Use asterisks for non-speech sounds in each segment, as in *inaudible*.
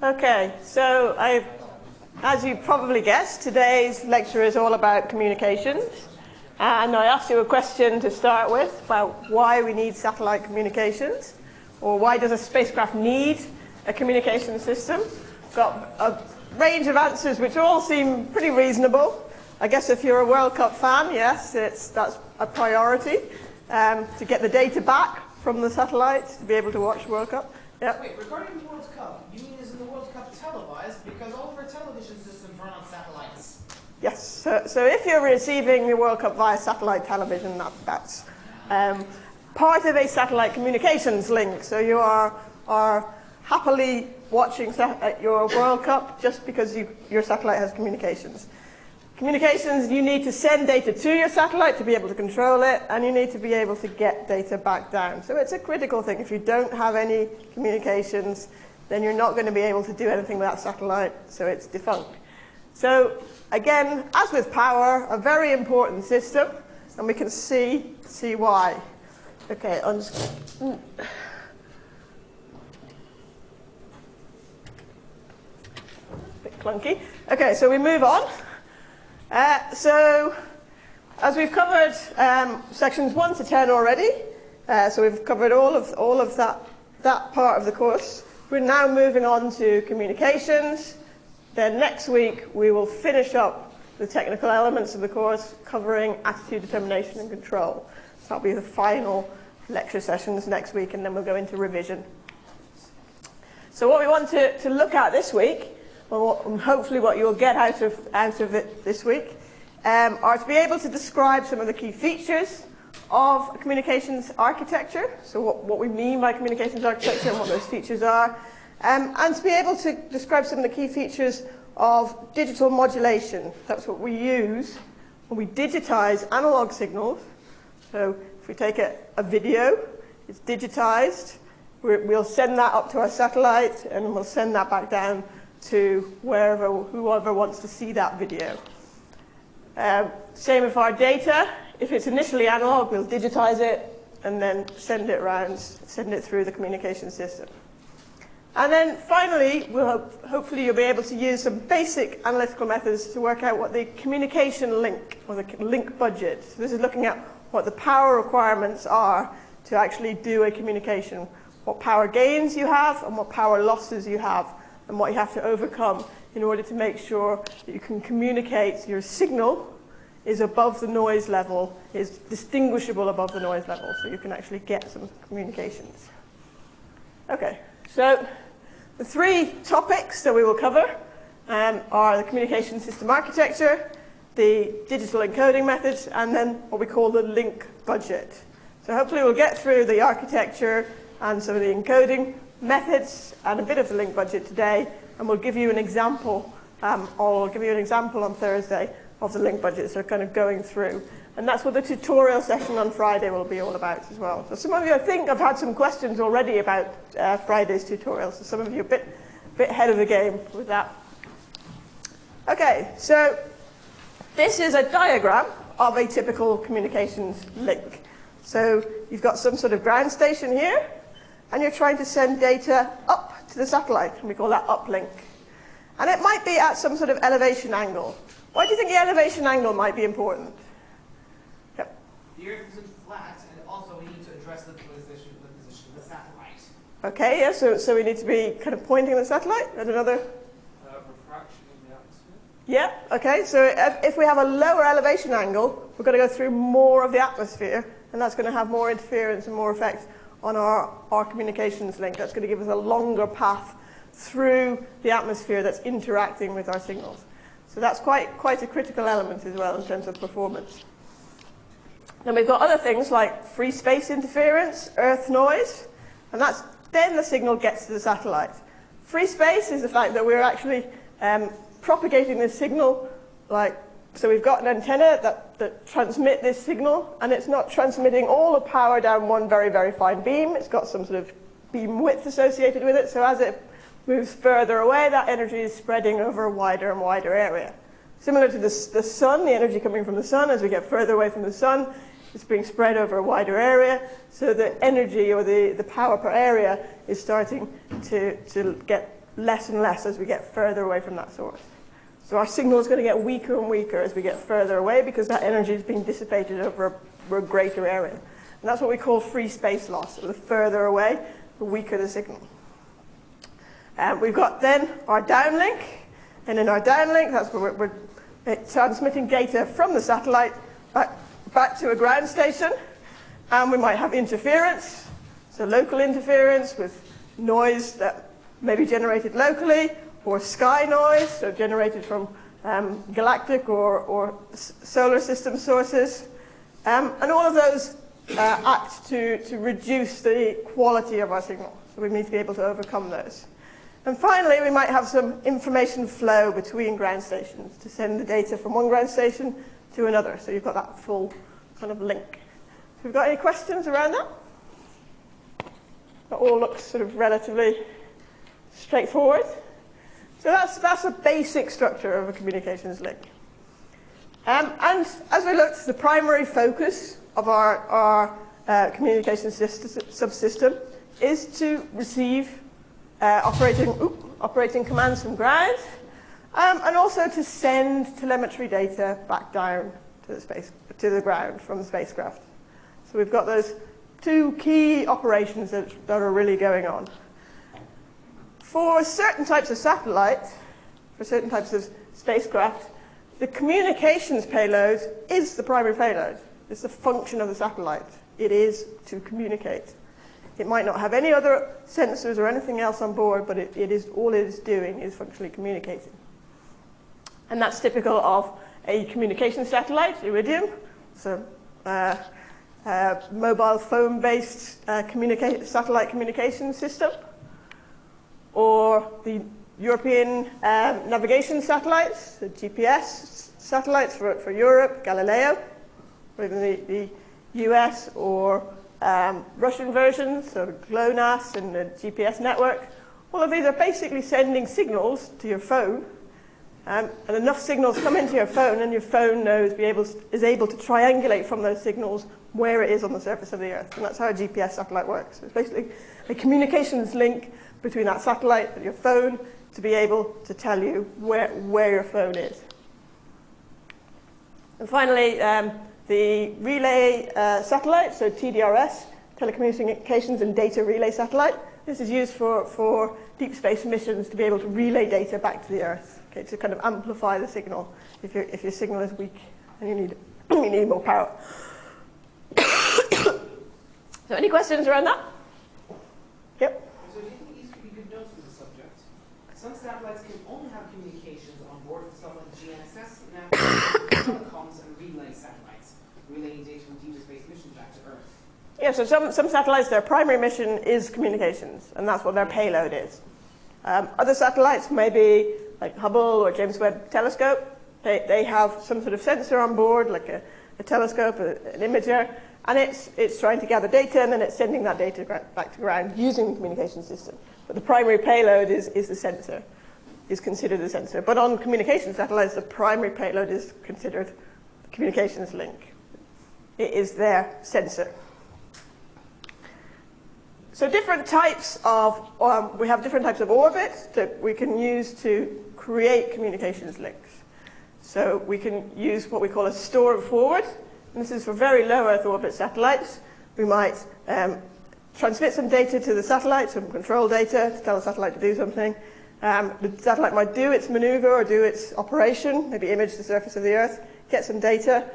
Okay, so I, as you probably guessed, today's lecture is all about communications. And I asked you a question to start with about why we need satellite communications, or why does a spacecraft need a communication system. Got a range of answers which all seem pretty reasonable. I guess if you're a World Cup fan, yes, it's, that's a priority um, to get the data back from the satellites to be able to watch World Cup. Yep. Wait, regarding the World Cup, you mean is the World Cup televised? Because all of our television systems run on satellites. Yes, so, so if you're receiving the World Cup via satellite television, that, that's um, part of a satellite communications link. So you are, are happily watching your World Cup just because you, your satellite has communications. Communications, you need to send data to your satellite to be able to control it, and you need to be able to get data back down. So it's a critical thing. If you don't have any communications, then you're not going to be able to do anything with that satellite, so it's defunct. So again, as with power, a very important system, and we can see, see why. Okay, I'm just... A bit clunky. Okay, so we move on. Uh, so, as we've covered um, sections 1 to 10 already, uh, so we've covered all of, all of that, that part of the course. We're now moving on to communications. Then next week we will finish up the technical elements of the course covering attitude determination and control. So that'll be the final lecture sessions next week and then we'll go into revision. So what we want to, to look at this week well, hopefully what you'll get out of, out of it this week, um, are to be able to describe some of the key features of communications architecture, so what, what we mean by communications architecture and what those features are, um, and to be able to describe some of the key features of digital modulation. That's what we use when we digitize analog signals. So if we take a, a video, it's digitized, we'll send that up to our satellite and we'll send that back down to wherever, whoever wants to see that video. Um, same with our data. If it's initially analog, we'll digitize it and then send it around, send it through the communication system. And then finally, we'll hope, hopefully you'll be able to use some basic analytical methods to work out what the communication link, or the link budget. So this is looking at what the power requirements are to actually do a communication, what power gains you have and what power losses you have and what you have to overcome in order to make sure that you can communicate your signal is above the noise level, is distinguishable above the noise level, so you can actually get some communications. Okay, so the three topics that we will cover um, are the communication system architecture, the digital encoding methods, and then what we call the link budget. So hopefully we'll get through the architecture and some of the encoding methods and a bit of the link budget today, and we'll give you an example, um, I'll give you an example on Thursday of the link budget, so kind of going through. And that's what the tutorial session on Friday will be all about as well. So some of you, I think, have had some questions already about uh, Friday's tutorial, so some of you are a bit, bit ahead of the game with that. Okay, so this is a diagram of a typical communications link. So you've got some sort of ground station here, and you're trying to send data up to the satellite, and we call that uplink. And it might be at some sort of elevation angle. Why do you think the elevation angle might be important? Yep. The Earth isn't flat, and also we need to address the position, the position of the satellite. Okay, yeah, so, so we need to be kind of pointing the satellite at another... Uh, refraction in the atmosphere. Yeah, okay, so if, if we have a lower elevation angle, we're going to go through more of the atmosphere, and that's going to have more interference and more effects on our, our communications link. That's going to give us a longer path through the atmosphere that's interacting with our signals. So that's quite, quite a critical element as well in terms of performance. Then we've got other things like free space interference, earth noise, and that's then the signal gets to the satellite. Free space is the fact that we're actually um, propagating this signal like so we've got an antenna that, that transmit this signal, and it's not transmitting all the power down one very, very fine beam. It's got some sort of beam width associated with it, so as it moves further away, that energy is spreading over a wider and wider area. Similar to the, the sun, the energy coming from the sun, as we get further away from the sun, it's being spread over a wider area, so the energy or the, the power per area is starting to, to get less and less as we get further away from that source. So our signal is going to get weaker and weaker as we get further away because that energy is being dissipated over a, over a greater area. And that's what we call free space loss. So the further away, the weaker the signal. Um, we've got then our downlink, and in our downlink, that's where we're, we're transmitting data from the satellite back, back to a ground station, and we might have interference, so local interference with noise that may be generated locally, or sky noise, so generated from um, galactic or, or solar system sources. Um, and all of those uh, act to, to reduce the quality of our signal. So we need to be able to overcome those. And finally, we might have some information flow between ground stations to send the data from one ground station to another. So you've got that full kind of link. So we've got any questions around that? That all looks sort of relatively straightforward. So that's, that's a basic structure of a communications link. Um, and as we looked, the primary focus of our, our uh, communications subsystem is to receive uh, operating, oops, operating commands from ground, um, and also to send telemetry data back down to the, space, to the ground from the spacecraft. So we've got those two key operations that, that are really going on. For certain types of satellite, for certain types of spacecraft, the communications payload is the primary payload. It's the function of the satellite. It is to communicate. It might not have any other sensors or anything else on board, but it, it is, all it is doing is functionally communicating. And that's typical of a communication satellite, Iridium. So uh, uh, mobile phone-based uh, communica satellite communication system or the European um, navigation satellites, the GPS satellites for, for Europe, Galileo, or even the, the US or um, Russian versions, so GLONASS and the GPS network. All of these are basically sending signals to your phone, um, and enough signals come into your phone, and your phone knows, be able, is able to triangulate from those signals where it is on the surface of the Earth. And that's how a GPS satellite works. It's basically a communications link between that satellite and your phone to be able to tell you where, where your phone is. And finally, um, the relay uh, satellite, so TDRS, telecommunications and data relay satellite. This is used for, for deep space missions to be able to relay data back to the Earth, okay, to kind of amplify the signal if, your if your signal is weak and you need, *coughs* you need more power. *coughs* so any questions around that? Yep. Easy you can notice with the subject? Some satellites can only have communications on board with like GNSS, now *coughs* telecoms and relay satellites, relaying data from deep space missions back to Earth. Yeah, so some, some satellites, their primary mission is communications, and that's what their payload is. Um, other satellites, maybe like Hubble or James Webb Telescope, they, they have some sort of sensor on board, like a, a telescope, a, an imager, and it's, it's trying to gather data, and then it's sending that data back to ground using the communication system. But the primary payload is, is the sensor, is considered the sensor. But on communication satellites, the primary payload is considered the communications link. It is their sensor. So different types of, um, we have different types of orbits that we can use to create communications links. So we can use what we call a store and forward. And this is for very low Earth orbit satellites. We might um, transmit some data to the satellite, some control data to tell the satellite to do something. Um, the satellite might do its maneuver or do its operation, maybe image the surface of the Earth, get some data,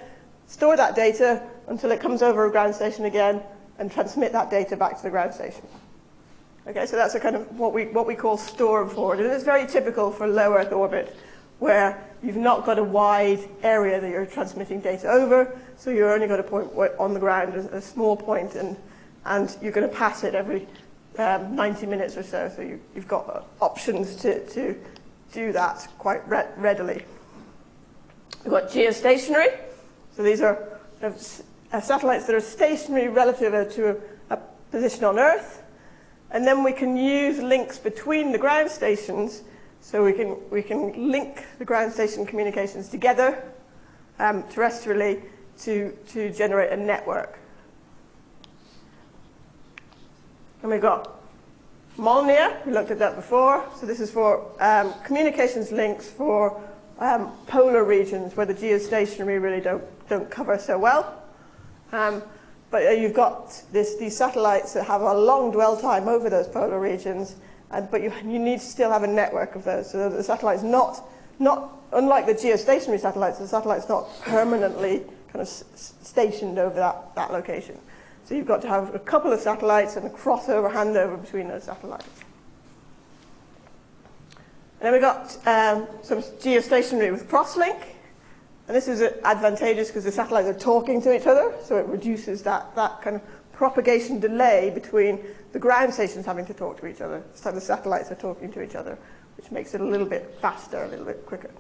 store that data until it comes over a ground station again and transmit that data back to the ground station. Okay, so that's a kind of what we, what we call store and forward. And it's very typical for low Earth orbit where you've not got a wide area that you're transmitting data over, so you're only got a point on the ground, a, small point, and and you're going to pass it every um, 90 minutes or so. So you, have got options to, to do that quite re readily. We've got geostationary. So these are uh, satellites that are stationary relative to a, a position on Earth. And then we can use links between the ground stations so we can, we can link the ground station communications together um, terrestrially to, to generate a network. And we've got Molniya, we looked at that before. So this is for um, communications links for um, polar regions where the geostationary really don't, don't cover so well. Um, but uh, you've got this, these satellites that have a long dwell time over those polar regions, and, but you, you need to still have a network of those. So the satellite's not, not, unlike the geostationary satellites, the satellite's not permanently kind of stationed over that, that location. So you've got to have a couple of satellites and a crossover handover between those satellites. And then we've got um, some geostationary with crosslink. And this is advantageous because the satellites are talking to each other, so it reduces that, that kind of propagation delay between the ground stations having to talk to each other. So the satellites are talking to each other, which makes it a little bit faster, a little bit quicker.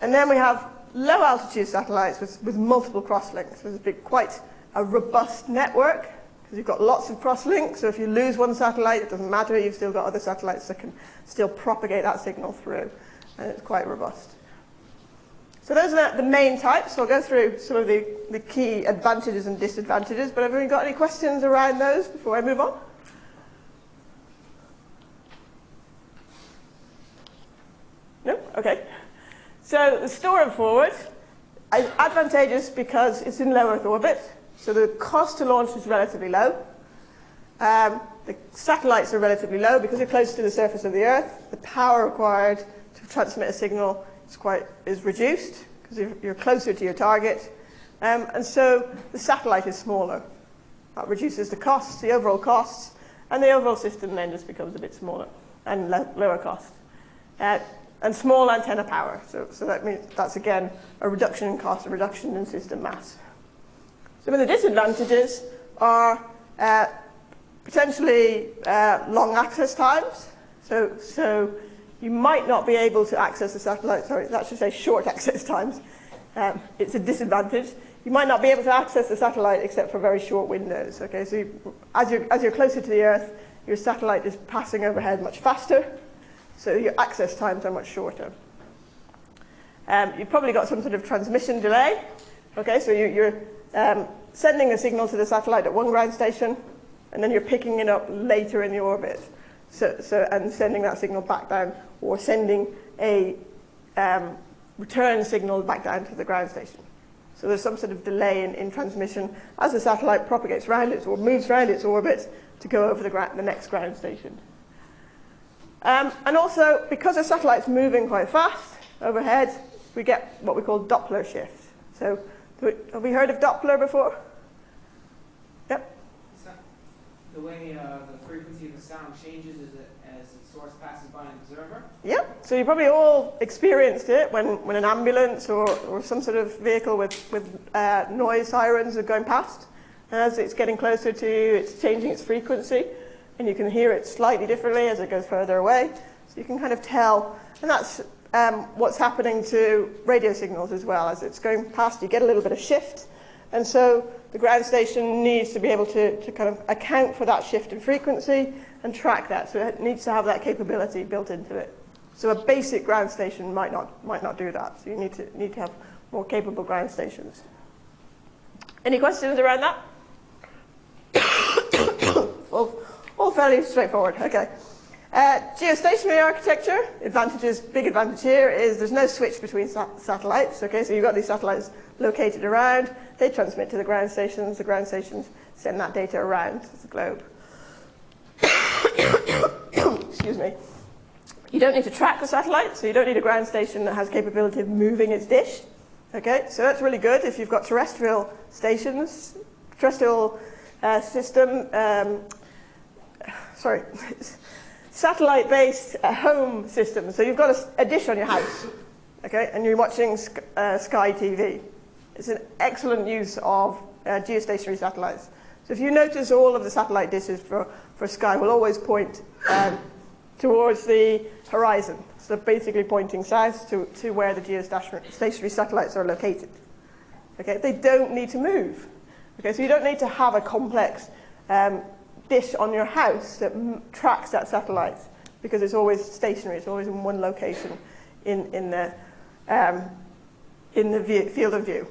And then we have low altitude satellites with, with multiple crosslinks. There's a quite a robust network because you've got lots of crosslinks. So if you lose one satellite, it doesn't matter. You've still got other satellites that can still propagate that signal through. And it's quite robust. So those are the main types. So I'll go through some of the, the key advantages and disadvantages. But have you got any questions around those before I move on? No? Okay. So the store and forward is advantageous because it's in low Earth orbit. So the cost to launch is relatively low. Um, the satellites are relatively low because they're close to the surface of the Earth. The power required to transmit a signal is quite is reduced because you're, closer to your target. Um, and so the satellite is smaller. That reduces the costs, the overall costs, and the overall system then just becomes a bit smaller and lower cost. Uh, and small antenna power. So, so that means that's again a reduction in cost, a reduction in system mass. Some of the disadvantages are uh, potentially uh, long access times. So, so you might not be able to access the satellite, sorry, that should say short *laughs* access times. Um, it's a disadvantage. You might not be able to access the satellite except for very short windows. Okay, so you, as, you're, as you're closer to the Earth, your satellite is passing overhead much faster, so your access times are much shorter. Um, you've probably got some sort of transmission delay. Okay, so you, you're um, sending a signal to the satellite at one ground station, and then you're picking it up later in the orbit. So, so, and sending that signal back down, or sending a um, return signal back down to the ground station. So there's some sort of delay in, in transmission as the satellite propagates around it or moves around its orbit to go over the, the next ground station. Um, and also, because the satellite's moving quite fast overhead, we get what we call Doppler shift. So have we heard of Doppler before? Yep. The way uh, the frequency of the sound changes as, it, as the source passes by an observer? Yep. So you probably all experienced it when, when an ambulance or, or some sort of vehicle with, with uh, noise sirens are going past. As it's getting closer to you, it's changing its frequency, and you can hear it slightly differently as it goes further away. So you can kind of tell, and that's um, what's happening to radio signals as well. As it's going past, you get a little bit of shift. And so the ground station needs to be able to, to kind of account for that shift in frequency and track that. So it needs to have that capability built into it. So a basic ground station might not, might not do that. So you need to, need to have more capable ground stations. Any questions around that? *coughs* all, all fairly straightforward. Okay. Uh, geostationary architecture, advantages, big advantage here is there's no switch between sa satellites. Okay, so you've got these satellites located around, they transmit to the ground stations, the ground stations send that data around the globe. *coughs* Excuse me. You don't need to track the satellite, so you don't need a ground station that has capability of moving its dish. Okay, so that's really good if you've got terrestrial stations, terrestrial uh, system, um, sorry, *laughs* satellite-based uh, home system. So you've got a, a, dish on your house, okay, and you're watching uh, Sky TV. It's an excellent use of uh, geostationary satellites. So if you notice all of the satellite dishes for, for Sky will always point um, towards the horizon. So basically pointing south to, to where the geostationary satellites are located. Okay, they don't need to move. Okay, so you don't need to have a complex um, dish on your house that tracks that satellite because it's always stationary, it's always in one location in, in the, um, in the view, field of view.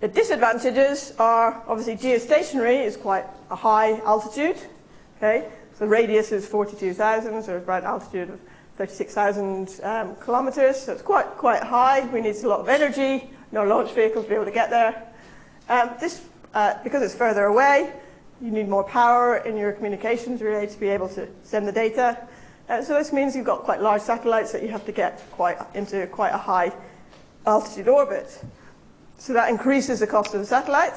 The disadvantages are obviously geostationary is quite a high altitude. Okay, so the radius is 42,000, so it's about altitude of 36,000 um, kilometers, so it's quite, quite high. We need a lot of energy, no launch vehicles to be able to get there. Um, this, uh, because it's further away, you need more power in your communications relay to be able to send the data. Uh, so this means you've got quite large satellites that you have to get quite into quite a high altitude orbit. So that increases the cost of the satellite.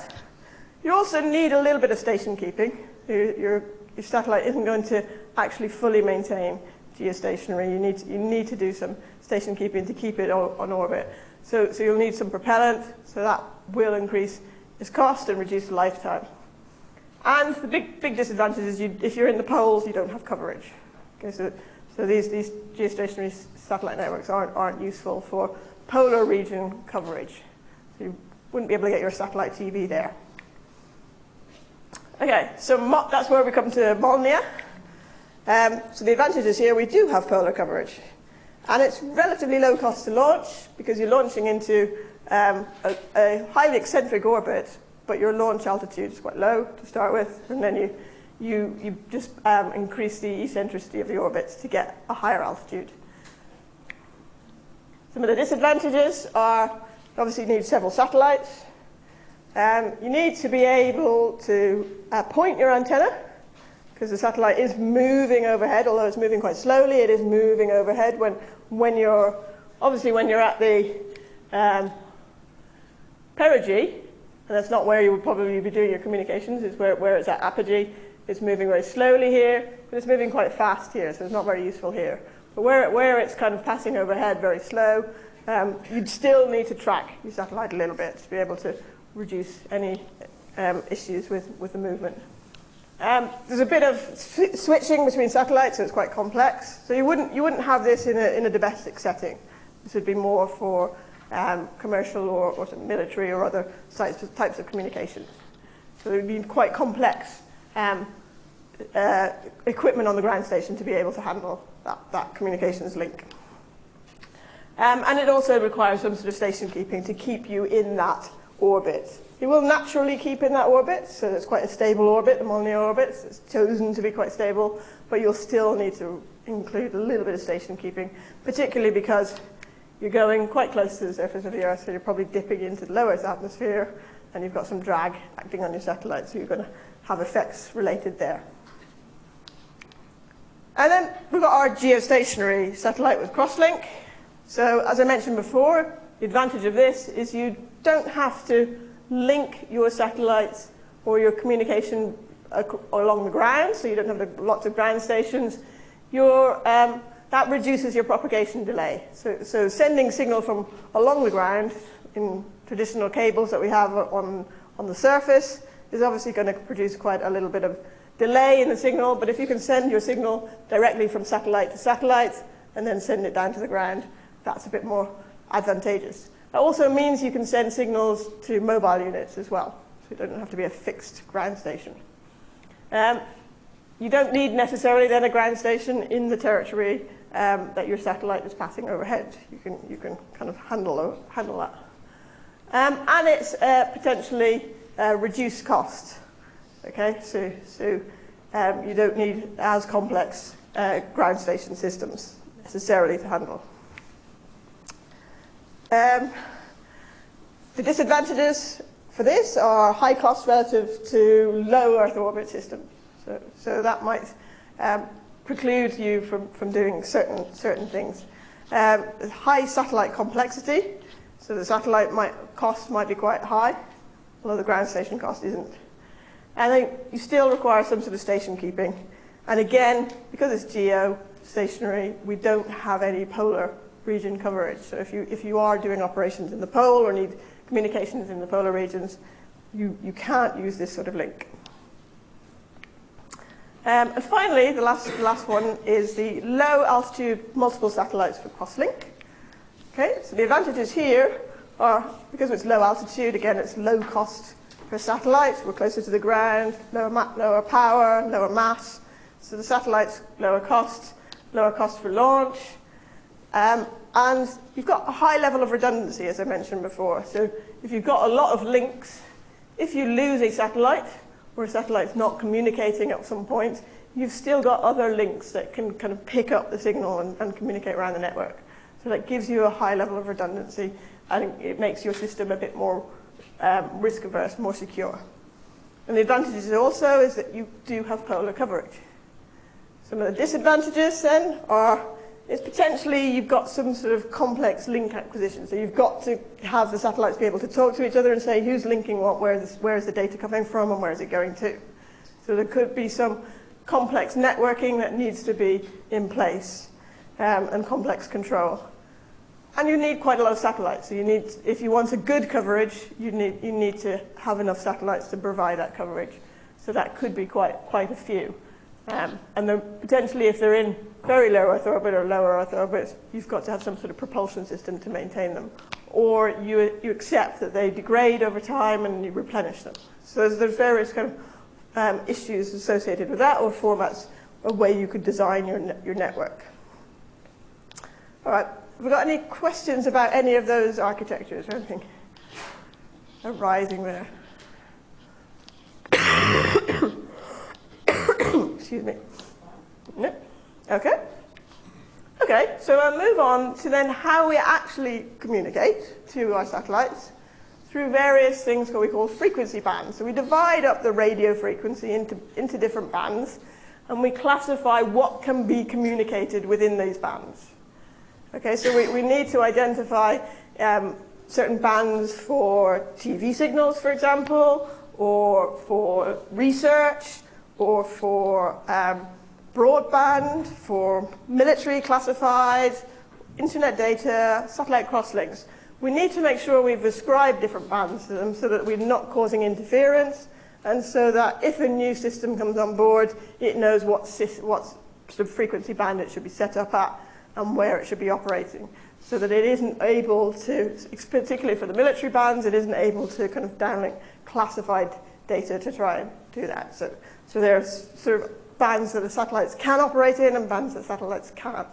You also need a little bit of station keeping. Your, your, your satellite isn't going to actually fully maintain geostationary. You need to, you need to do some station keeping to keep it on orbit. So, so you'll need some propellant, so that will increase its cost and reduce the lifetime. And the big, big disadvantage is you, if you're in the poles, you don't have coverage. Okay, so, so these, these geostationary satellite networks aren't, aren't useful for polar region coverage. Wouldn't be able to get your satellite TV there. Okay, so that's where we come to Molniya. Um, so the advantage is here we do have polar coverage. And it's relatively low cost to launch because you're launching into um, a, a, highly eccentric orbit, but your launch altitude is quite low to start with, and then you, you, you just um, increase the eccentricity of the orbits to get a higher altitude. Some of the disadvantages are obviously you need several satellites. Um, you need to be able to uh, point your antenna because the satellite is moving overhead, although it's moving quite slowly, it is moving overhead when, when you're, obviously when you're at the um, perigee, and that's not where you would probably be doing your communications, it's where, where it's at apogee. It's moving very slowly here, but it's moving quite fast here, so it's not very useful here. But where, where it's kind of passing overhead very slow, um, you'd still need to track your satellite a little bit to be able to reduce any um, issues with, with the movement. Um, there's a bit of switching between satellites, so it's quite complex. So you wouldn't, you wouldn't have this in a, in a domestic setting. This would be more for um, commercial or, or military or other types of, types of communications. So it would be quite complex um, uh, equipment on the ground station to be able to handle that, that communications link. Um, and it also requires some sort of station keeping to keep you in that orbit. It will naturally keep in that orbit, so it's quite a stable orbit, the Molniya orbit. It's chosen to be quite stable, but you'll still need to include a little bit of station keeping, particularly because you're going quite close to the surface of the Earth, so you're probably dipping into the low Earth atmosphere, and you've got some drag acting on your satellite, so you're going to have effects related there. And then we've got our geostationary satellite with crosslink. So as I mentioned before, the advantage of this is you don't have to link your satellites or your communication along the ground, so you don't have lots of ground stations. Your, um, that reduces your propagation delay. So, so sending signal from along the ground in traditional cables that we have on, on the surface is obviously going to produce quite a little bit of delay in the signal, but if you can send your signal directly from satellite to satellite and then send it down to the ground, that's a bit more advantageous. That also means you can send signals to mobile units as well, so it doesn't have to be a fixed ground station. Um, you don't need necessarily then a ground station in the territory um, that your satellite is passing overhead. You can, you can kind of handle, handle that. Um, and it's uh, potentially uh, reduced cost. Okay, so, so um, you don't need as complex uh, ground station systems necessarily to handle. Um, the disadvantages for this are high cost relative to low Earth orbit systems. So, so that might um, preclude you from, from doing certain, certain things. Um, high satellite complexity, so the satellite might, cost might be quite high, although the ground station cost isn't. And then you still require some sort of station keeping. And again, because it's geo stationary, we don't have any polar region coverage. So if you, if you are doing operations in the pole or need communications in the polar regions, you, you can't use this sort of link. Um, and finally, the last, the last one is the low altitude multiple satellites for crosslink. Okay, so the advantages here are, because it's low altitude, again, it's low cost per satellite. We're closer to the ground, lower, lower power, lower mass. So the satellite's lower cost, lower cost for launch, um, and you've got a high level of redundancy, as I mentioned before. So if you've got a lot of links, if you lose a satellite, or a satellite's not communicating at some point, you've still got other links that can kind of pick up the signal and, and communicate around the network. So that gives you a high level of redundancy and it makes your system a bit more um, risk averse, more secure. And the advantages also is that you do have polar coverage. Some of the disadvantages then are is potentially you've got some sort of complex link acquisition. So you've got to have the satellites be able to talk to each other and say who's linking what, where is, where is the data coming from and where is it going to. So there could be some complex networking that needs to be in place um, and complex control. And you need quite a lot of satellites. So you need, if you want a good coverage, you need, you need to have enough satellites to provide that coverage. So that could be quite, quite a few. Um, and then potentially if they're in very low Earth orbit or lower Earth orbit, you've got to have some sort of propulsion system to maintain them. Or you, you accept that they degrade over time and you replenish them. So there's, there's various kind of um, issues associated with that or formats, a way you could design your, ne your network. All right, have we got any questions about any of those architectures or anything arising there? *coughs* Excuse me. No? Okay. Okay, so I'll move on to then how we actually communicate to our satellites through various things that we call frequency bands. So we divide up the radio frequency into, into different bands and we classify what can be communicated within these bands. Okay, so we, we need to identify um, certain bands for TV signals, for example, or for research, or for um, broadband, for military classified, internet data, satellite crosslinks. We need to make sure we've ascribed different bands to them so that we're not causing interference and so that if a new system comes on board, it knows what, what sort of frequency band it should be set up at and where it should be operating so that it isn't able to, particularly for the military bands, it isn't able to kind of downlink classified data to try and do that. So, so there's sort of bands that the satellites can operate in and bands that satellites can't.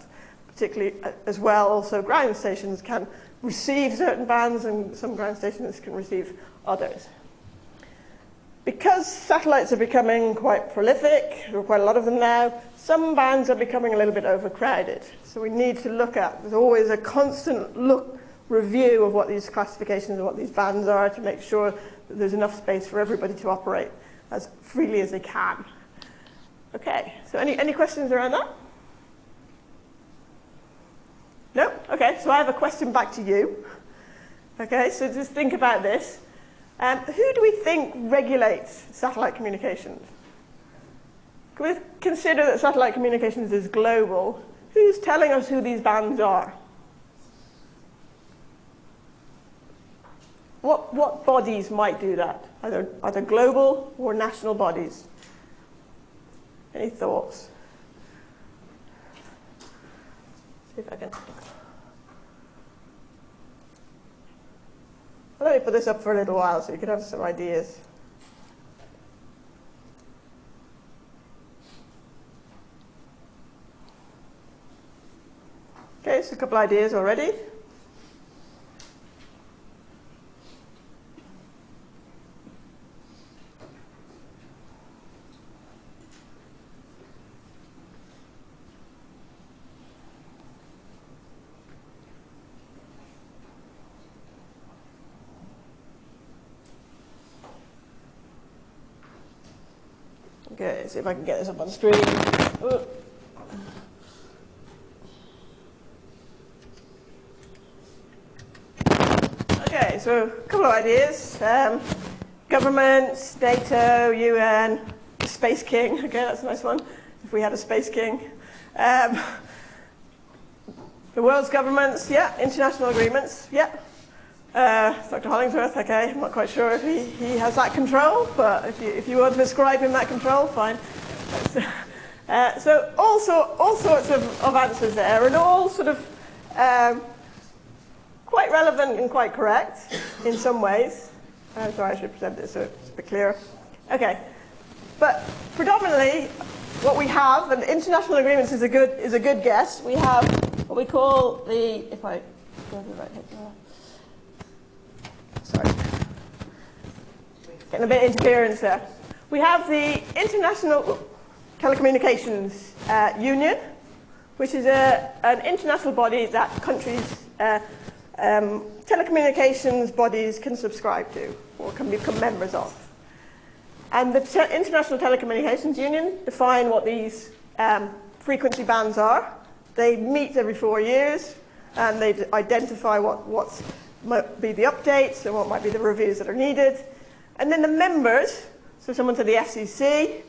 Particularly uh, as well, also ground stations can receive certain bands and some ground stations can receive others. Because satellites are becoming quite prolific, there are quite a lot of them now, some bands are becoming a little bit overcrowded. So we need to look at, there's always a constant look, review of what these classifications and what these bands are to make sure that there's enough space for everybody to operate as freely as they can. Okay, so any, any questions around that? No? Okay, so I have a question back to you. Okay, so just think about this. Um, who do we think regulates satellite communications? Can we consider that satellite communications is global? Who's telling us who these bands are? What, what bodies might do that? Either, either global or national bodies? Any thoughts? See if I can. I'll Let me put this up for a little while so you can have some ideas. Okay, so a couple ideas already. Okay, see if I can get this up on the screen. Ooh. Okay, so a couple of ideas. Um, governments, NATO, UN, Space King. Okay, that's a nice one. If we had a Space King. Um, the world's governments, yeah. International agreements, yeah. Uh, Dr. Hollingsworth, okay, I'm not quite sure if he, he has that control, but if you, if you want to ascribe him that control, fine. *laughs* Uh, so all, so, all sorts of, of answers there, and all sort of um, quite relevant and quite correct in some ways. Uh, sorry, I should present this so it's a bit clearer. Okay, but predominantly what we have, and international agreements is a good, is a good guess, we have what we call the, if I go to the right here, Sorry. Getting a bit of interference there. We have the international, Telecommunications uh, Union, which is a, an international body that countries, uh, um, telecommunications bodies can subscribe to or can become members of. And the Te International Telecommunications Union define what these um, frequency bands are. They meet every four years and they identify what what's, might be the updates and what might be the reviews that are needed. And then the members, so someone to the FCC,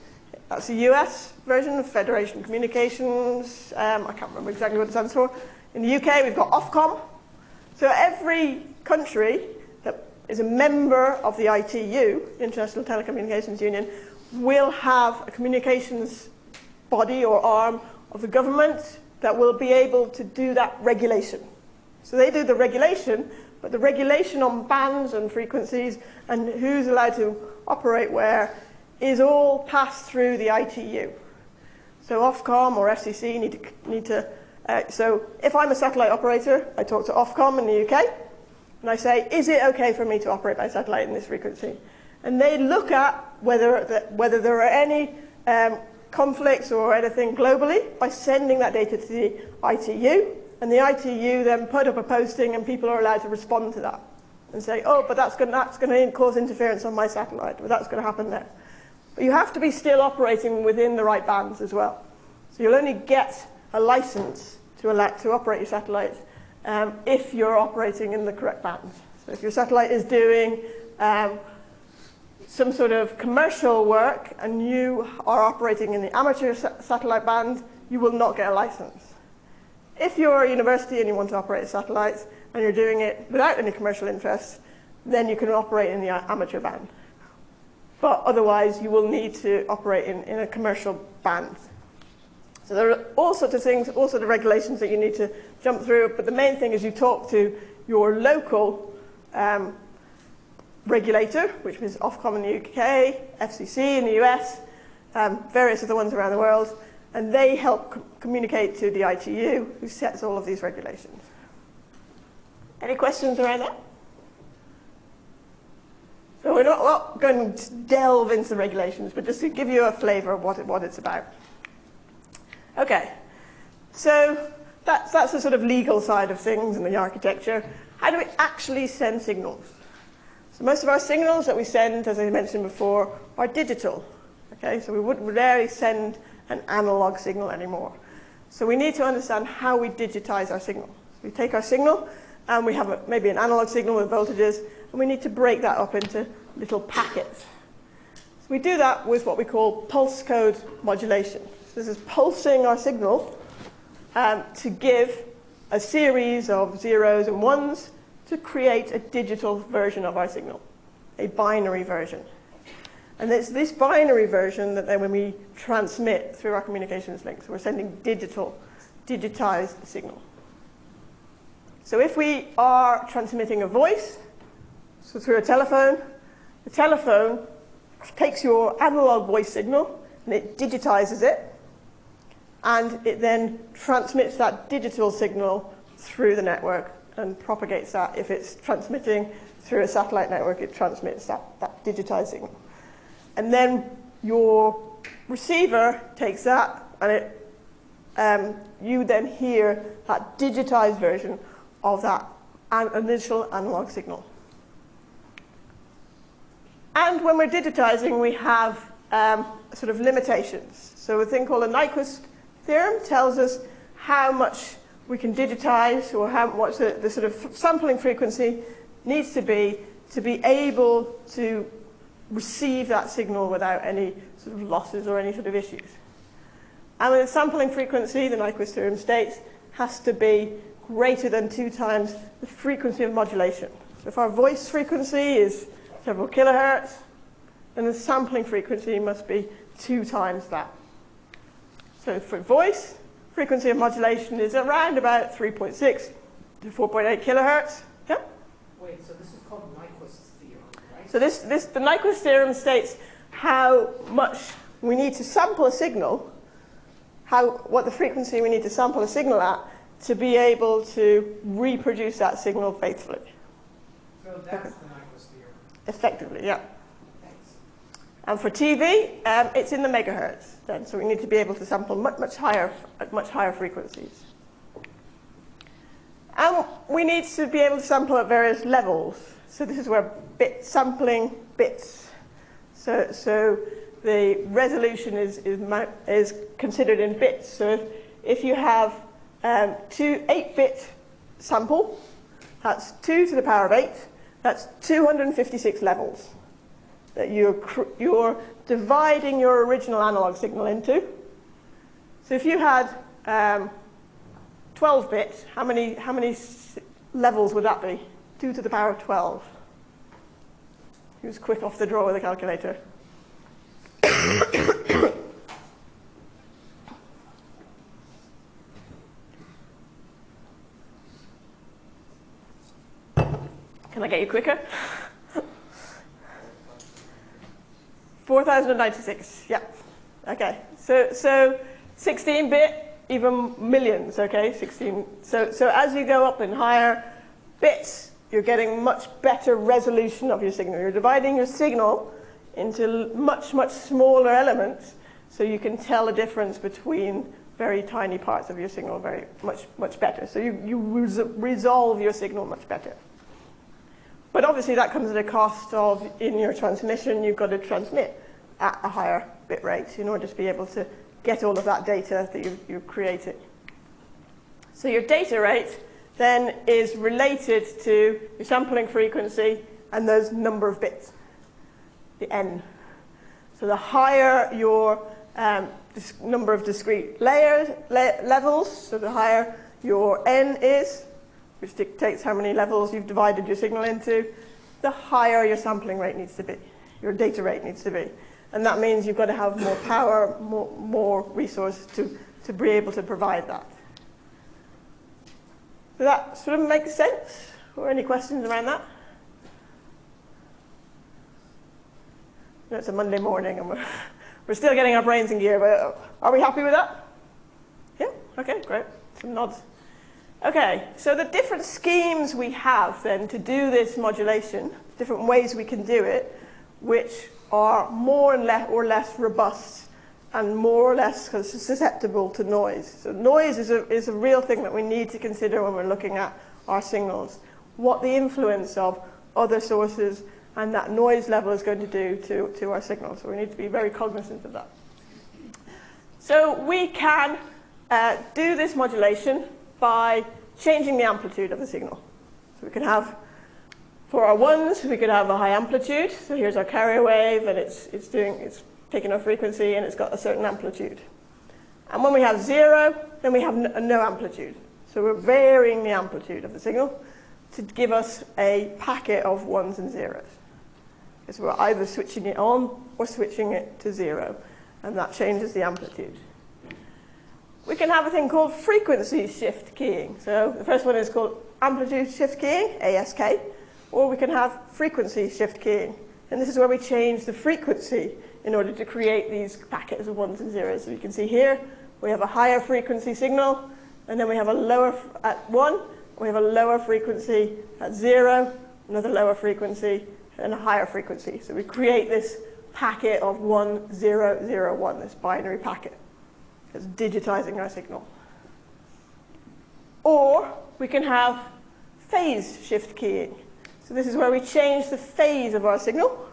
that's the US version of Federation Communications. Um, I can't remember exactly what it stands for. In the UK, we've got Ofcom. So every country that is a member of the ITU, International Telecommunications Union, will have a communications body or arm of the government that will be able to do that regulation. So they do the regulation, but the regulation on bands and frequencies and who's allowed to operate where is all passed through the ITU. So Ofcom or FCC need to, need to uh, so if I'm a satellite operator, I talk to Ofcom in the UK, and I say, is it okay for me to operate by satellite in this frequency? And they look at whether, the, whether there are any um, conflicts or anything globally by sending that data to the ITU, and the ITU then put up a posting and people are allowed to respond to that and say, oh, but that's going, that's to cause interference on my satellite, but that's going to happen there. But you have to be still operating within the right bands as well. So you'll only get a license to, to operate your satellite um, if you're operating in the correct bands. So if your satellite is doing um, some sort of commercial work and you are operating in the amateur sa satellite band, you will not get a license. If you're a university and you want to operate satellites and you're doing it without any commercial interests, then you can operate in the amateur band. But otherwise, you will need to operate in, in a commercial band. So there are all sorts of things, all sorts of regulations that you need to jump through, but the main thing is you talk to your local um, regulator, which is Ofcom in the UK, FCC in the US, um, various other ones around the world, and they help com communicate to the ITU, who sets all of these regulations. Any questions around that? So we're not, not going to delve into the regulations, but just to give you a flavour of what, it, what it's about. Okay, so that's, that's the sort of legal side of things and the architecture. How do we actually send signals? So most of our signals that we send, as I mentioned before, are digital. Okay, so we wouldn't rarely send an analog signal anymore. So we need to understand how we digitize our signal. So we take our signal and we have a, maybe an analog signal with voltages and we need to break that up into little packets. So we do that with what we call pulse code modulation. So this is pulsing our signal um, to give a series of zeros and ones to create a digital version of our signal, a binary version. And it's this binary version that then when we transmit through our communications links, we're sending digital, digitized signal. So if we are transmitting a voice, so through a telephone, the telephone takes your analog voice signal and it digitizes it, and it then transmits that digital signal through the network and propagates that. If it's transmitting through a satellite network, it transmits that, that digitized signal. And then your receiver takes that and it, um, you then hear that digitized version of that initial analog signal. And when we're digitizing, we have um, sort of limitations. So a thing called a Nyquist theorem tells us how much we can digitize or how what the, the sort of sampling frequency needs to be to be able to receive that signal without any sort of losses or any sort of issues. And the sampling frequency, the Nyquist theorem states, has to be greater than two times the frequency of modulation. So if our voice frequency is several kilohertz, then the sampling frequency must be two times that. So for voice, frequency of modulation is around about 3.6 to 4.8 kilohertz. Yeah? Wait, so this is called Nyquist's theorem, right? So this, this, the Nyquist theorem states how much we need to sample a signal, how, what the frequency we need to sample a signal at to be able to reproduce that signal faithfully. So that's the Nyquist theorem. Effectively, yeah. Thanks. And for TV, um, it's in the megahertz. then. So we need to be able to sample much, much higher, at much higher frequencies. And we need to be able to sample at various levels. So this is where bit sampling bits. So, so the resolution is, is, is considered in bits. So if, if you have um, two 8-bit sample, that's 2 to the power of 8, that's 256 levels that you're, you're dividing your original analog signal into. So if you had um, 12 bits, how many, how many levels would that be? 2 to the power of 12. He was quick off the draw with a calculator? *coughs* Can I get you quicker? *laughs* 4,096, yeah. Okay, so, so 16-bit, even millions, okay, 16. So, so as you go up in higher bits, you're getting much better resolution of your signal. You're dividing your signal into much, much smaller elements so you can tell the difference between very tiny parts of your signal very much, much better. So you, you res resolve your signal much better. But obviously that comes at a cost of, in your transmission, you've got to transmit at a higher bit rate in order to be able to get all of that data that you've, you've created. So your data rate then is related to your sampling frequency and those number of bits, the n. So the higher your um, number of discrete layers, la levels, so the higher your n is, which dictates how many levels you've divided your signal into, the higher your sampling rate needs to be, your data rate needs to be. And that means you've got to have more power, more, more resource to, to be able to provide that. Does that sort of make sense? Or any questions around that? It's a Monday morning and we're, *laughs* we're still getting our brains in gear, but uh, are we happy with that? Yeah? Okay, great. Some nods. Okay, so the different schemes we have then to do this modulation, different ways we can do it, which are more and less or less robust and more or less susceptible to noise. So noise is a, is a real thing that we need to consider when we're looking at our signals. What the influence of other sources and that noise level is going to do to, to our signals. So we need to be very cognizant of that. So we can uh, do this modulation by changing the amplitude of the signal. So we can have, for our ones, we could have a high amplitude. So here's our carrier wave, and it's, it's, doing, it's taking a frequency, and it's got a certain amplitude. And when we have zero, then we have no, amplitude. So we're varying the amplitude of the signal to give us a packet of ones and zeros. Because we're either switching it on or switching it to zero, and that changes the amplitude we can have a thing called frequency shift keying. So the first one is called amplitude shift keying, ASK, or we can have frequency shift keying. And this is where we change the frequency in order to create these packets of ones and zeros. So you can see here, we have a higher frequency signal, and then we have a lower at one, we have a lower frequency at zero, another lower frequency, and a higher frequency. So we create this packet of one, zero, zero, one, this binary packet. It's digitizing our signal. Or we can have phase shift keying. So this is where we change the phase of our signal.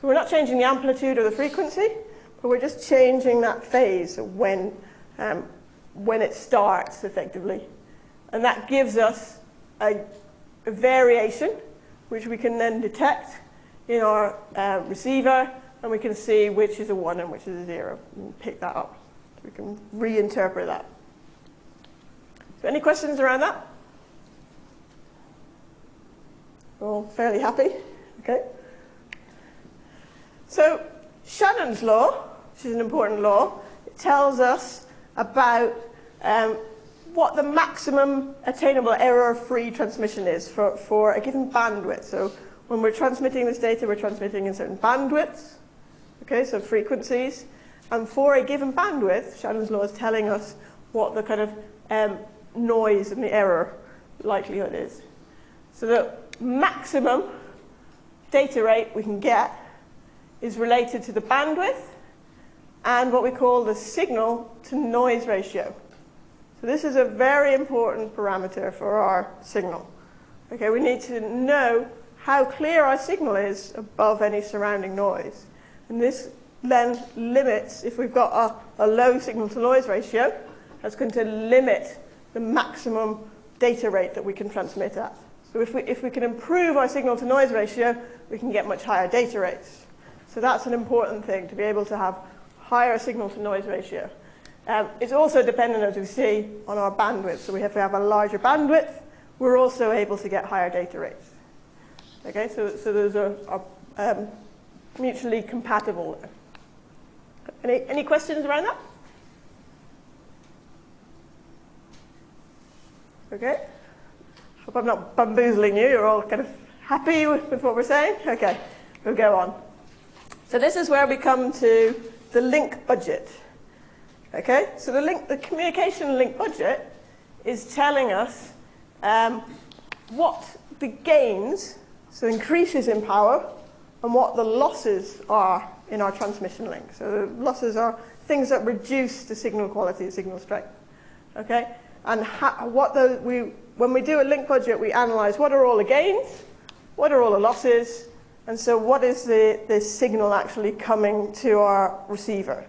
So we're not changing the amplitude or the frequency, but we're just changing that phase when, um, when it starts, effectively. And that gives us a, a variation, which we can then detect in our uh, receiver, and we can see which is a 1 and which is a 0, and pick that up. We can reinterpret that. So any questions around that? We're All fairly happy? Okay. So Shannon's law, which is an important law, it tells us about um, what the maximum attainable error-free transmission is for, for a given bandwidth. So when we're transmitting this data, we're transmitting in certain bandwidths, okay, so frequencies. And for a given bandwidth, Shannon's law is telling us what the kind of um, noise and the error likelihood is. So the maximum data rate we can get is related to the bandwidth and what we call the signal to noise ratio. So this is a very important parameter for our signal. Okay, we need to know how clear our signal is above any surrounding noise. And this then limits, if we've got a, a low signal to noise ratio, that's going to limit the maximum data rate that we can transmit at. So if we, if we can improve our signal to noise ratio, we can get much higher data rates. So that's an important thing, to be able to have higher signal to noise ratio. Um, it's also dependent, as we see, on our bandwidth. So we have to have a larger bandwidth. We're also able to get higher data rates. Okay, so, so those are, are um, mutually compatible. Any, any questions around that? Okay. Hope I'm not bamboozling you. You're all kind of happy with, with what we're saying? Okay, we'll go on. So this is where we come to the link budget. Okay, so the link, the communication link budget is telling us um, what the gains, so increases in power, and what the losses are in our transmission link. So the losses are things that reduce the signal quality, the signal strength. Okay, and what the, we, when we do a link budget, we analyze what are all the gains, what are all the losses, and so what is the, the signal actually coming to our receiver.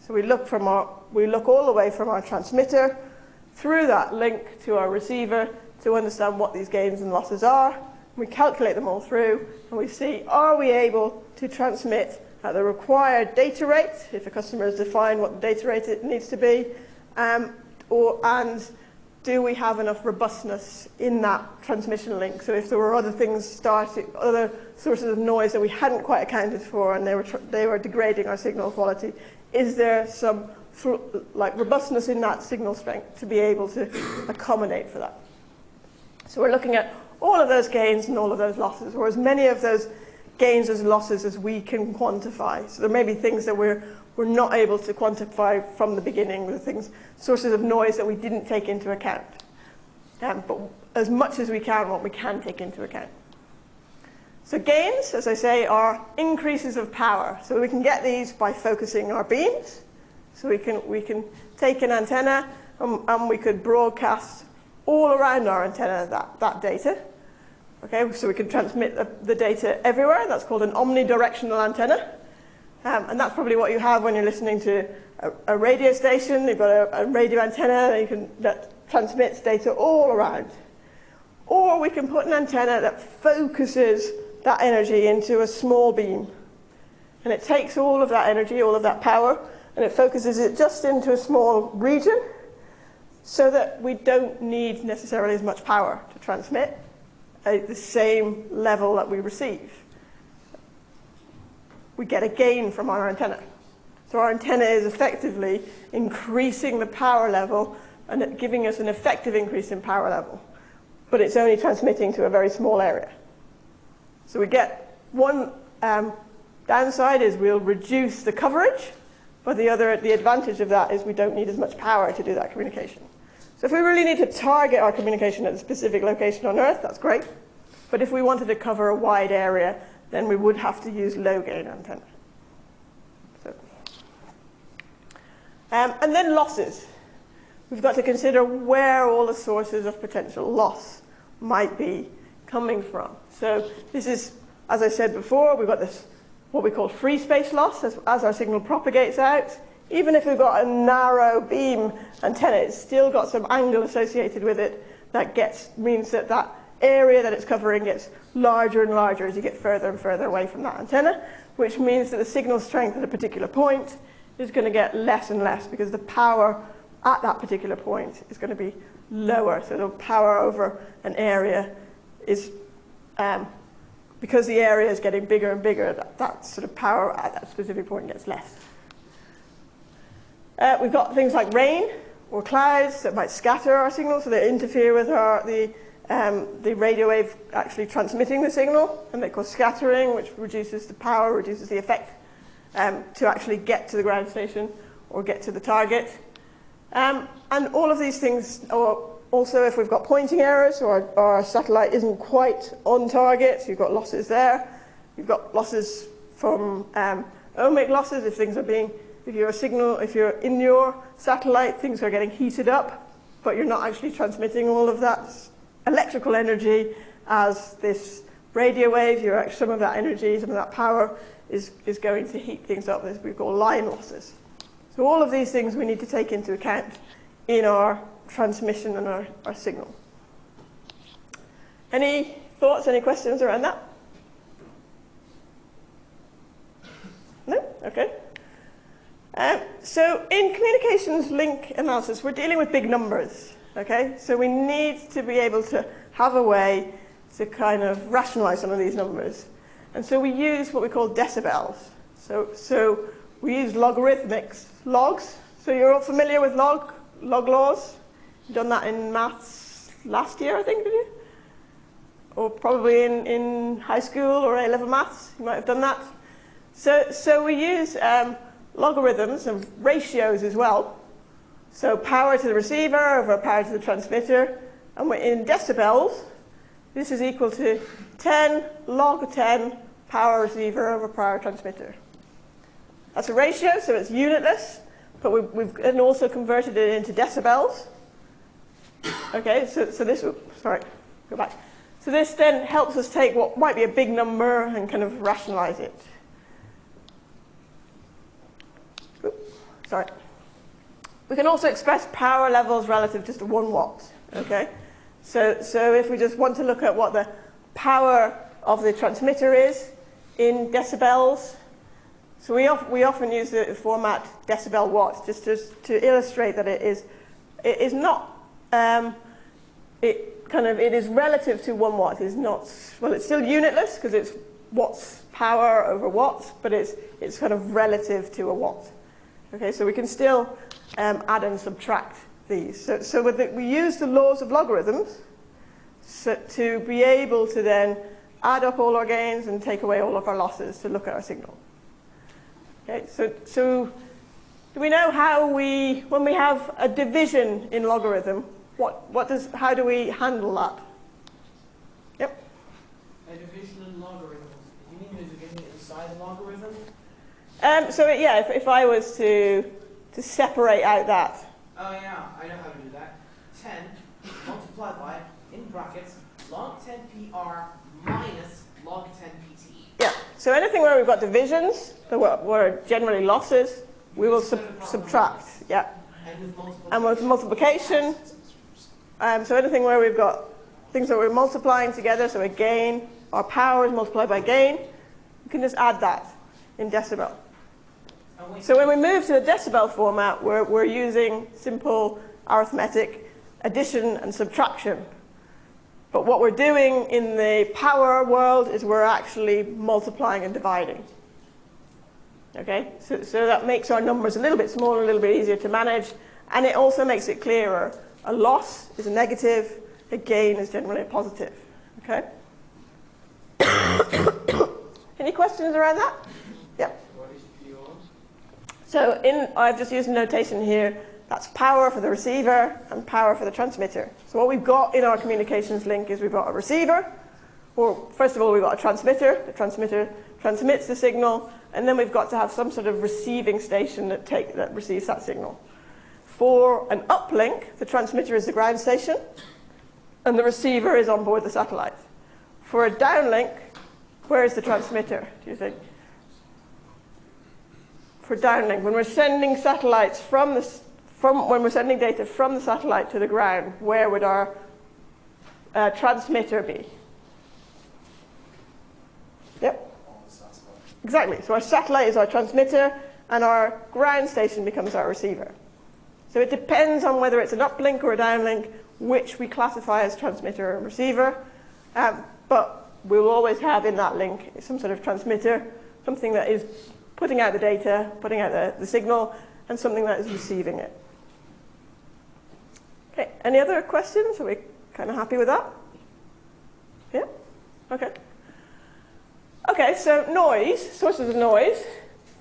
So we look, from our, we look all the way from our transmitter through that link to our receiver to understand what these gains and losses are. We calculate them all through, and we see, are we able to transmit at the required data rate, if a customer has defined what the data rate it needs to be, um, or, and do we have enough robustness in that transmission link? So if there were other things starting, other sources of noise that we hadn't quite accounted for and they were, they were degrading our signal quality, is there some like robustness in that signal strength to be able to accommodate for that? So we're looking at all of those gains and all of those losses, or as many of those gains as losses as we can quantify. So there may be things that we're we're not able to quantify from the beginning, the things, sources of noise that we didn't take into account. Um, but as much as we can, what we can take into account. So gains, as I say, are increases of power. So we can get these by focusing our beams. So we can, we can take an antenna and, and we could broadcast all around our antenna that, that data. Okay, so we can transmit the, the data everywhere. That's called an omnidirectional antenna. Um, and that's probably what you have when you're listening to a, a radio station. You've got a, a radio antenna that, can, that transmits data all around. Or we can put an antenna that focuses that energy into a small beam. And it takes all of that energy, all of that power, and it focuses it just into a small region so that we don't need necessarily as much power to transmit at the same level that we receive we get a gain from our antenna. So our antenna is effectively increasing the power level and giving us an effective increase in power level. But it's only transmitting to a very small area. So we get one um, downside is we'll reduce the coverage, but the other, the advantage of that is we don't need as much power to do that communication. So if we really need to target our communication at a specific location on Earth, that's great. But if we wanted to cover a wide area, then we would have to use low gain antenna. So. Um, and then losses. We've got to consider where all the sources of potential loss might be coming from. So this is, as I said before, we've got this what we call free space loss as, as our signal propagates out. Even if we've got a narrow beam antenna, it's still got some angle associated with it that gets means that that area that it's covering gets larger and larger as you get further and further away from that antenna, which means that the signal strength at a particular point is going to get less and less because the power at that particular point is going to be lower. So the power over an area is, um, because the area is getting bigger and bigger, that, that sort of power at that specific point gets less. Uh, we've got things like rain or clouds that might scatter our signal, so they interfere with our, the um, the radio wave actually transmitting the signal, and they cause scattering, which reduces the power, reduces the effect um, to actually get to the ground station or get to the target. Um, and all of these things, or also if we've got pointing errors or our satellite isn't quite on target, you've got losses there. You've got losses from um, ohmic losses if things are being if you're a signal, if you're in your satellite, things are getting heated up, but you're not actually transmitting all of that electrical energy as this radio wave. Actually, some of that energy, some of that power is, is going to heat things up, as we call line losses. So all of these things we need to take into account in our transmission and our, our signal. Any thoughts, any questions around that? No? Okay. Um, so in communications link analysis, we're dealing with big numbers. Okay? So we need to be able to have a way to kind of rationalize some of these numbers. And so we use what we call decibels. So, so we use logarithmics, logs. So you're all familiar with log, log laws? You've done that in maths last year, I think, did you? Or probably in, in high school or A-level maths, you might have done that. So, so we use um, logarithms and ratios as well. So power to the receiver over power to the transmitter. And we're in decibels, this is equal to 10 log 10 power receiver over power transmitter. That's a ratio, so it's unitless, but we've, we've also converted it into decibels. Okay, so, so this, oops, sorry, go back. So this then helps us take what might be a big number and kind of rationalize it. Oops, sorry. We can also express power levels relative just to one watt, okay? So, so if we just want to look at what the power of the transmitter is in decibels, so we, of, we often use the format decibel watt just to, to illustrate that it is, it is not, um, it kind of, it is relative to one watt. It's not, well, it's still unitless because it's watts power over watts, but it's, it's kind of relative to a watt. Okay, so we can still um, add and subtract these. So, so the, we use the laws of logarithms so, to be able to then add up all our gains and take away all of our losses to look at our signal. Okay, so, so do we know how we, when we have a division in logarithm, what, what does, how do we handle that? Yep. A division in logarithms. You mean the division inside a logarithm? Um, so yeah, if, if I was to, to separate out that Oh yeah, I know how to do that. 10 multiplied by, in brackets, log 10 PR minus log 10 PT. Yeah, so anything where we've got divisions, that were, were generally losses, we will sub subtract. Yeah. And with multiplication. And with multiplication, um, so anything where we've got things that we're multiplying together, so a gain, our power is multiplied by gain, you can just add that in decibel. So when we move to the decibel format, we're, we're using simple arithmetic addition and subtraction. But what we're doing in the power world is we're actually multiplying and dividing. Okay, so, so that makes our numbers a little bit smaller, a little bit easier to manage, and it also makes it clearer. A loss is a negative, a gain is generally a positive. Okay? *coughs* Any questions around that? Yeah. So in, I've just used a notation here. That's power for the receiver and power for the transmitter. So what we've got in our communications link is we've got a receiver, or first of all we've got a transmitter. The transmitter transmits the signal, and then we've got to have some sort of receiving station that, take, that receives that signal. For an uplink, the transmitter is the ground station, and the receiver is on board the satellite. For a downlink, where is the transmitter, do you think? For downlink, when we're sending satellites from the, from, when we're sending data from the satellite to the ground, where would our uh, transmitter be? Yep. Exactly. So our satellite is our transmitter, and our ground station becomes our receiver. So it depends on whether it's an uplink or a downlink, which we classify as transmitter and receiver. Um, but we'll always have in that link some sort of transmitter, something that is putting out the data, putting out the, the signal, and something that is receiving it. Okay, any other questions? Are we kind of happy with that? Yeah? Okay. Okay, so noise, sources of noise,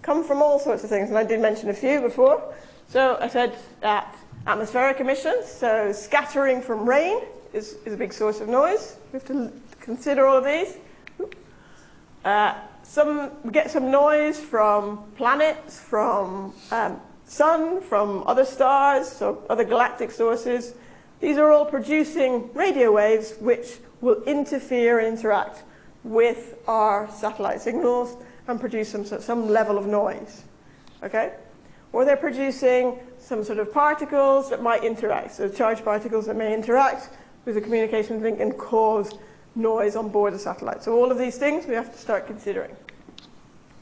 come from all sorts of things, and I did mention a few before. So I said that atmospheric emissions, so scattering from rain is, is a big source of noise. We have to consider all of these. Uh, some, we get some noise from planets, from um, sun, from other stars, so other galactic sources. These are all producing radio waves which will interfere and interact with our satellite signals and produce some, some level of noise. Okay? Or they're producing some sort of particles that might interact, so charged particles that may interact with the communications link and cause noise on board the satellite. So all of these things we have to start considering.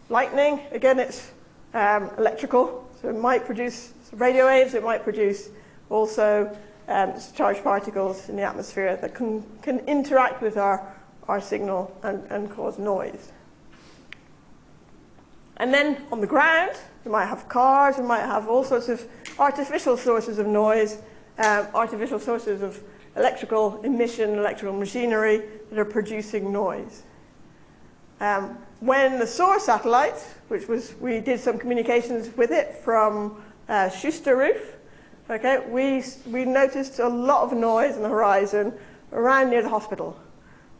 Lightning, again, it's um, electrical, so it might produce radio waves, it might produce also um, charged particles in the atmosphere that can, can interact with our, our signal and, and cause noise. And then on the ground, we might have cars, we might have all sorts of artificial sources of noise, um, artificial sources of electrical emission, electrical machinery that are producing noise. Um, when the SOAR satellite, which was, we did some communications with it from uh, Schuster Roof, okay, we, we noticed a lot of noise on the horizon around near the hospital.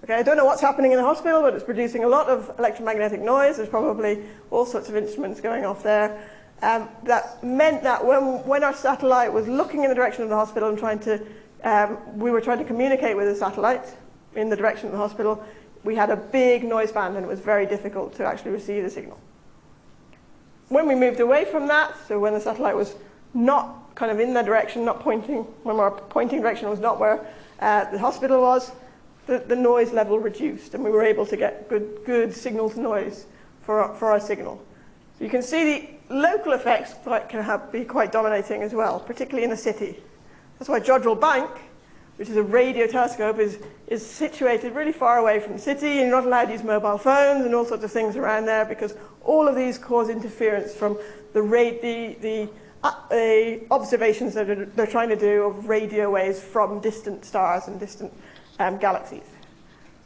Okay, I don't know what's happening in the hospital, but it's producing a lot of electromagnetic noise. There's probably all sorts of instruments going off there. Um, that meant that when, when our satellite was looking in the direction of the hospital and trying to, um, we were trying to communicate with the satellite in the direction of the hospital, we had a big noise band and it was very difficult to actually receive the signal. When we moved away from that, so when the satellite was not kind of in the direction, not pointing, when our pointing direction was not where uh, the hospital was, the, the noise level reduced and we were able to get good, good signal to noise for our, for our signal. So you can see the local effects can have, be quite dominating as well, particularly in a city. That's why Jodrell Bank, which is a radio telescope, is, is situated really far away from the city and you're not allowed to use mobile phones and all sorts of things around there because all of these cause interference from the, the, the, uh, observations that they're trying to do of radio waves from distant stars and distant um, galaxies.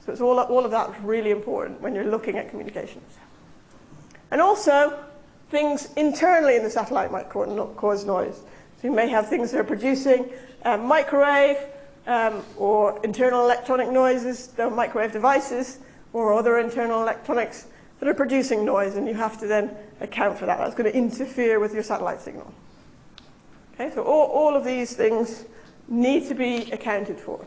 So it's all, all of that is really important when you're looking at communications. And also, things internally in the satellite might cause noise. So you may have things that are producing um, microwave um, or internal electronic noises, the microwave devices, or other internal electronics that are producing noise, and you have to then account for that. That's going to interfere with your satellite signal. Okay, so all, all of these things need to be accounted for.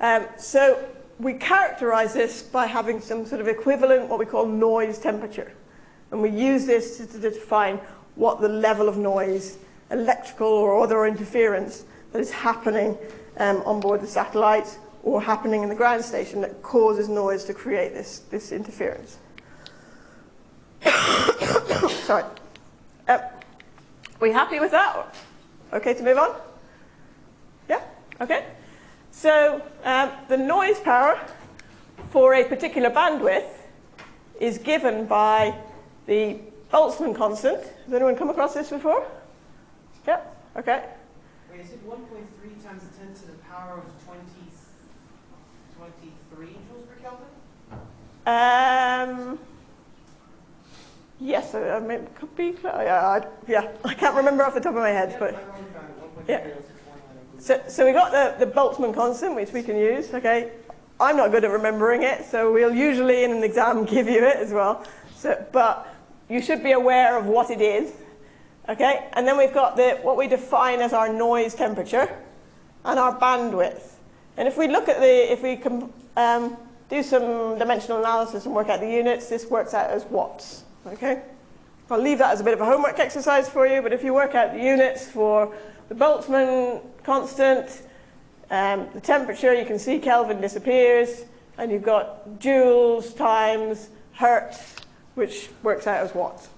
Um, so we characterize this by having some sort of equivalent, what we call noise temperature. And we use this to, to define what the level of noise, electrical or other interference, that is happening um, on board the satellite or happening in the ground station that causes noise to create this, this interference. *coughs* Sorry. Um, we happy with that? Okay to move on? Yeah? Okay. So um, the noise power for a particular bandwidth is given by the Boltzmann constant. Has anyone come across this before? Okay. Wait, is it 1.3 times 10 to the power of 20, 23 joules per Kelvin? Um, yes, I mean, it could be. Yeah I, yeah, I can't remember off the top of my head, Yeah, but I've already found it, 1.3 Yeah. six one nine. So, so we got the, the Boltzmann constant, which we can use, okay? I'm not good at remembering it, so we'll usually in an exam *laughs* give you it as well. So, but you should be aware of what it is, okay? And then we've got the, what we define as our noise temperature and our bandwidth. And if we look at the, if we can um, do some dimensional analysis and work out the units, this works out as watts, okay? I'll leave that as a bit of a homework exercise for you, but if you work out the units for the Boltzmann constant, um, the temperature, you can see Kelvin disappears, and you've got joules times hertz, which works out as watts.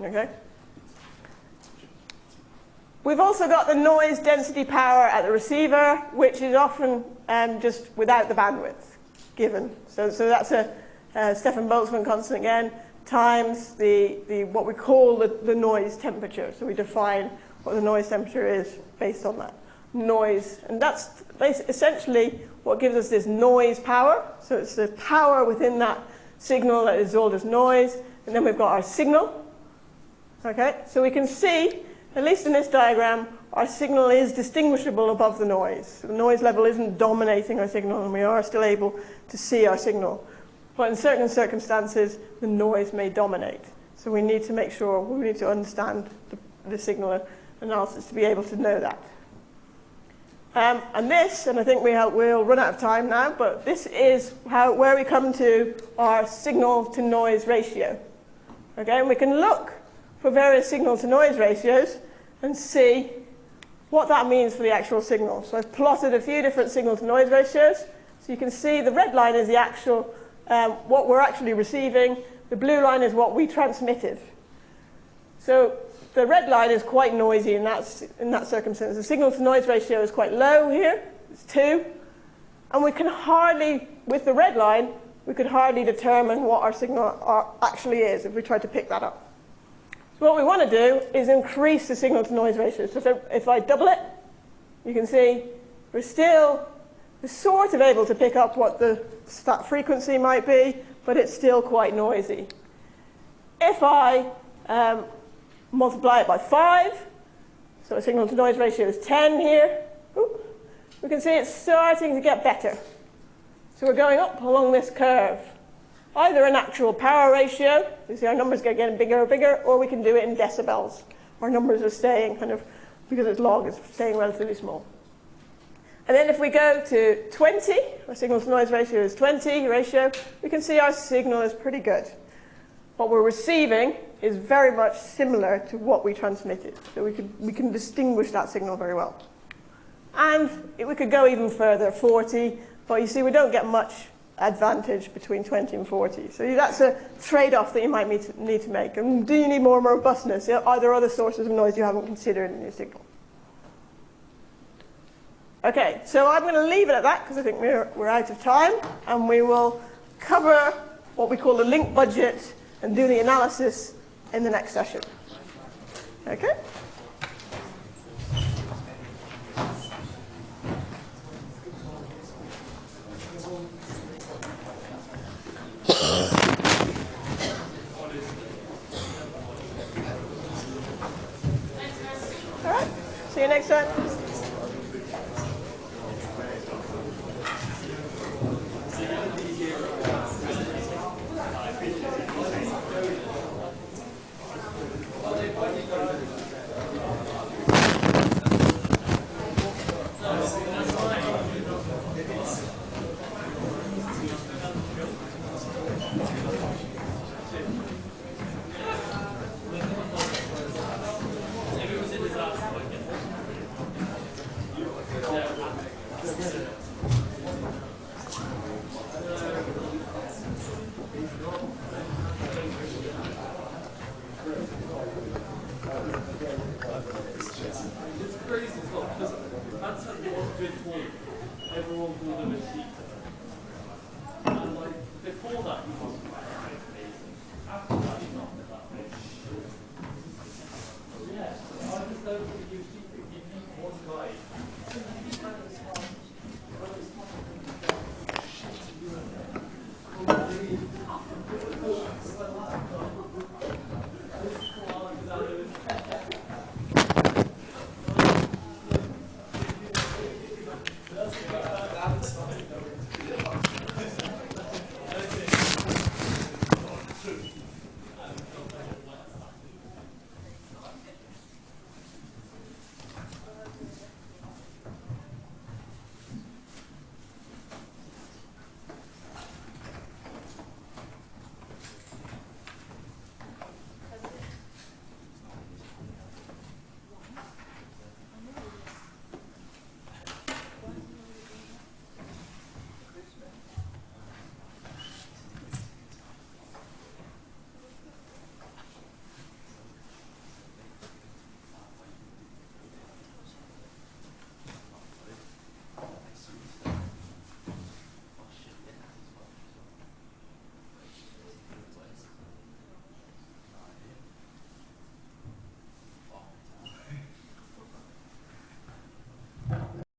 Okay? We've also got the noise density power at the receiver, which is often um, just without the bandwidth given. So, so that's a uh, Stefan Boltzmann constant again, times the, the, what we call the, the noise temperature. So we define what the noise temperature is based on that noise. And that's essentially what gives us this noise power. So it's the power within that signal that is all as noise. And then we've got our signal. Okay, so we can see, at least in this diagram, our signal is distinguishable above the noise. The noise level isn't dominating our signal and we are still able to see our signal. but in certain circumstances, the noise may dominate. So we need to make sure, we need to understand the, the signal analysis to be able to know that. Um, and this, and I think we have, we'll run out of time now, but this is how, where we come to our signal to noise ratio. Okay, and we can look for various signal to noise ratios and see what that means for the actual signal. So I've plotted a few different signal to noise ratios. So you can see the red line is the actual, um, what we're actually receiving. The blue line is what we transmitted. So the red line is quite noisy in that, in that circumstance. The signal to noise ratio is quite low here, it's 2. And we can hardly, with the red line, we could hardly determine what our signal actually is if we tried to pick that up. What we want to do is increase the signal to noise ratio. So if, I double it, you can see we're still sort of able to pick up what the that frequency might be, but it's still quite noisy. If I um, multiply it by 5, so a signal to noise ratio is 10 here, we can see it's starting to get better. So we're going up along this curve. Either an actual power ratio, you see our numbers get getting bigger and bigger, or we can do it in decibels. Our numbers are staying kind of, because it's log, it's staying relatively small. And then if we go to 20, our signal to noise ratio is 20 ratio, we can see our signal is pretty good. What we're receiving is very much similar to what we transmitted. So we, could, we can distinguish that signal very well. And it, we could go even further, 40, but you see we don't get much advantage between 20 and 40. So that's a trade-off that you might need to, need to make. And do you need more robustness? Are there other sources of noise you haven't considered in your signal? Okay, so I'm going to leave it at that because I think we're, we're out of time. And we will cover what we call the link budget and do the analysis in the next session. Okay? All right, see you next time.